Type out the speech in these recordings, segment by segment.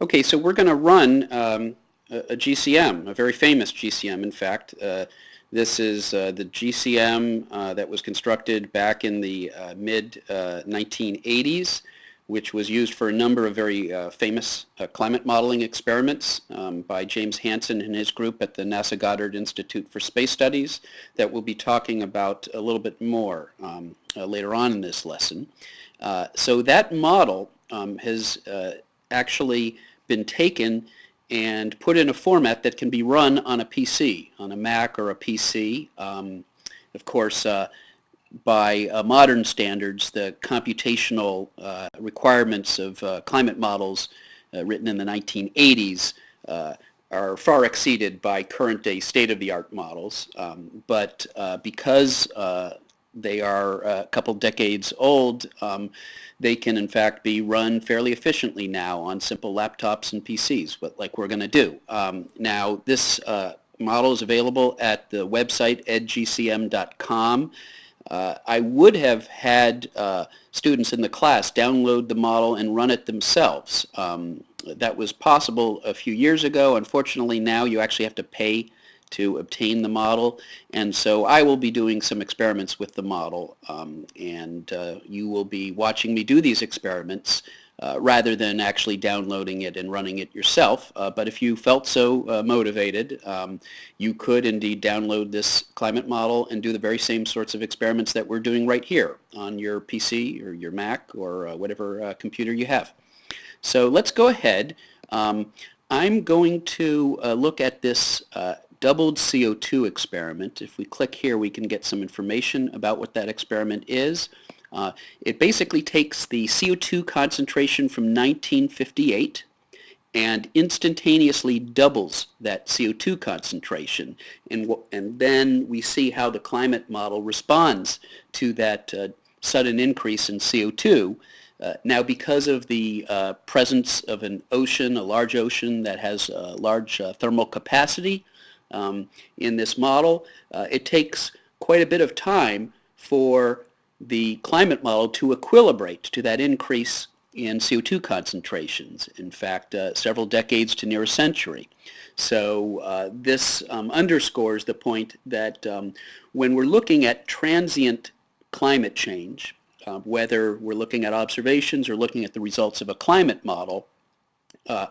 Okay, so we're going to run um, a, a GCM, a very famous GCM, in fact. Uh, this is uh, the GCM uh, that was constructed back in the uh, mid-1980s, which was used for a number of very uh, famous uh, climate modeling experiments um, by James Hansen and his group at the NASA Goddard Institute for Space Studies that we'll be talking about a little bit more um, later on in this lesson. so that model um, has actually been taken and put in a format that can be run on a PC, on a Mac or a PC. Um, of course, uh, by uh, modern standards, the computational uh, requirements of uh, climate models uh, written in the 1980s uh, are far exceeded by current day state-of-the-art models. Um, but because they are a couple decades old, um, they can in fact be run fairly efficiently now on simple laptops and PCs, but like we're going to do. Um, now this uh, model is available at the website edgcm.com. Uh, I would have had uh, students in the class download the model and run it themselves. Um, that was possible a few years ago. Unfortunately now you actually have to pay to obtain the model. And so I will be doing some experiments with the model um, and uh, you will be watching me do these experiments uh, rather than actually downloading it and running it yourself. Uh, but if you felt so uh, motivated, um, you could indeed download this climate model and do the very same sorts of experiments that we're doing right here on your PC or your Mac or uh, whatever uh, computer you have. So let's go ahead. Um, I'm going to look at this doubled CO2 experiment. If we click here, we can get some information about what that experiment is. Uh, it basically takes the CO2 concentration from 1958 and instantaneously doubles that CO2 concentration. And, and then we see how the climate model responds to that uh, sudden increase in CO2. Uh, now because of the uh, presence of an ocean, a large ocean that has a large uh, thermal capacity, um, in this model. Uh, it takes quite a bit of time for the climate model to equilibrate to that increase in CO2 concentrations. In fact, uh, several decades to near a century. So uh, this um, underscores the point that um, when we're looking at transient climate change, uh, whether we're looking at observations or looking at the results of a climate model, uh,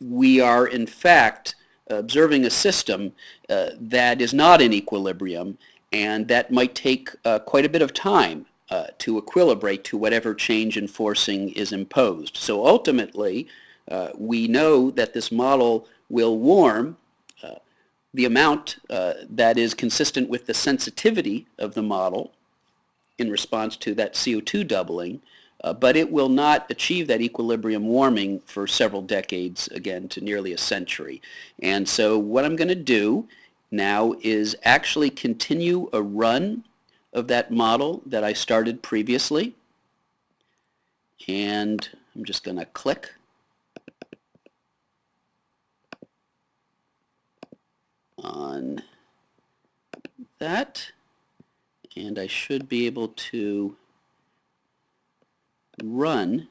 we are in fact observing a system uh, that is not in equilibrium and that might take uh, quite a bit of time uh, to equilibrate to whatever change in forcing is imposed. So ultimately, uh, we know that this model will warm uh, the amount uh, that is consistent with the sensitivity of the model in response to that CO2 doubling uh, but it will not achieve that equilibrium warming for several decades, again, to nearly a century. And so what I'm going to do now is actually continue a run of that model that I started previously. And I'm just going to click on that and I should be able to run